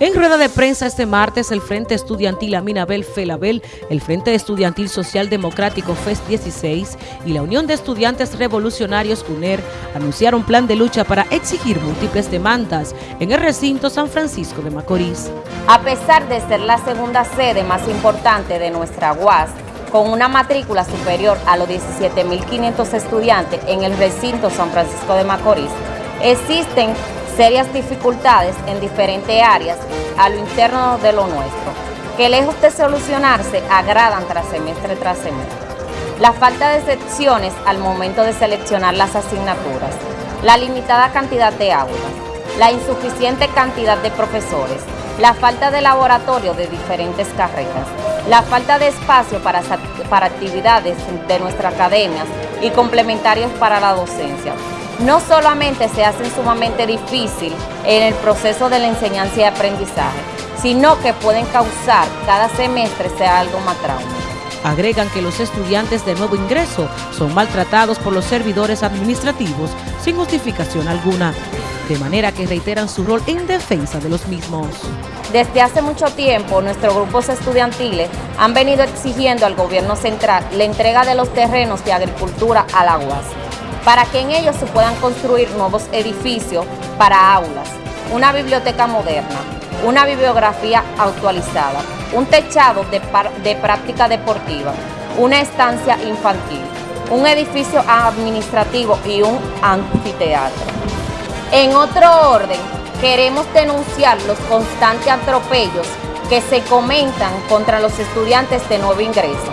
En rueda de prensa este martes, el Frente Estudiantil Aminabel Felabel, el Frente Estudiantil Social Democrático FES 16 y la Unión de Estudiantes Revolucionarios UNER anunciaron plan de lucha para exigir múltiples demandas en el recinto San Francisco de Macorís. A pesar de ser la segunda sede más importante de nuestra UAS, con una matrícula superior a los 17.500 estudiantes en el recinto San Francisco de Macorís, existen serias dificultades en diferentes áreas a lo interno de lo nuestro, que lejos de solucionarse agradan tras semestre tras semestre. La falta de secciones al momento de seleccionar las asignaturas, la limitada cantidad de aulas, la insuficiente cantidad de profesores, la falta de laboratorio de diferentes carreras, la falta de espacio para, para actividades de nuestras academias y complementarios para la docencia, no solamente se hacen sumamente difícil en el proceso de la enseñanza y aprendizaje, sino que pueden causar cada semestre sea algo más trauma. Agregan que los estudiantes de nuevo ingreso son maltratados por los servidores administrativos sin justificación alguna, de manera que reiteran su rol en defensa de los mismos. Desde hace mucho tiempo, nuestros grupos estudiantiles han venido exigiendo al gobierno central la entrega de los terrenos de agricultura a la UAS para que en ellos se puedan construir nuevos edificios para aulas, una biblioteca moderna, una bibliografía actualizada, un techado de, de práctica deportiva, una estancia infantil, un edificio administrativo y un anfiteatro. En otro orden, queremos denunciar los constantes atropellos que se comentan contra los estudiantes de nuevo ingreso,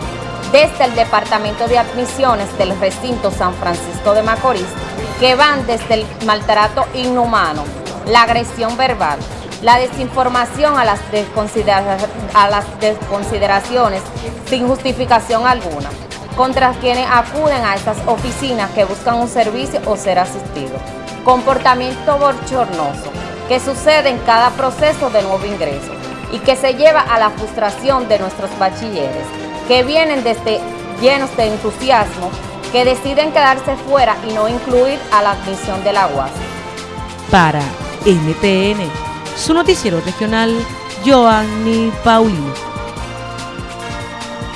desde el Departamento de Admisiones del recinto San Francisco de Macorís, que van desde el maltrato inhumano, la agresión verbal, la desinformación a las, a desconsideraciones sin justificación alguna, contra quienes acuden a estas oficinas que buscan un servicio o ser asistidos. Comportamiento bochornoso que sucede en cada proceso de nuevo ingreso y que se lleva a la frustración de nuestros bachilleres que vienen desde llenos de entusiasmo, que deciden quedarse fuera y no incluir a la admisión del agua. Para NTN, su noticiero regional, Joanny Paulino.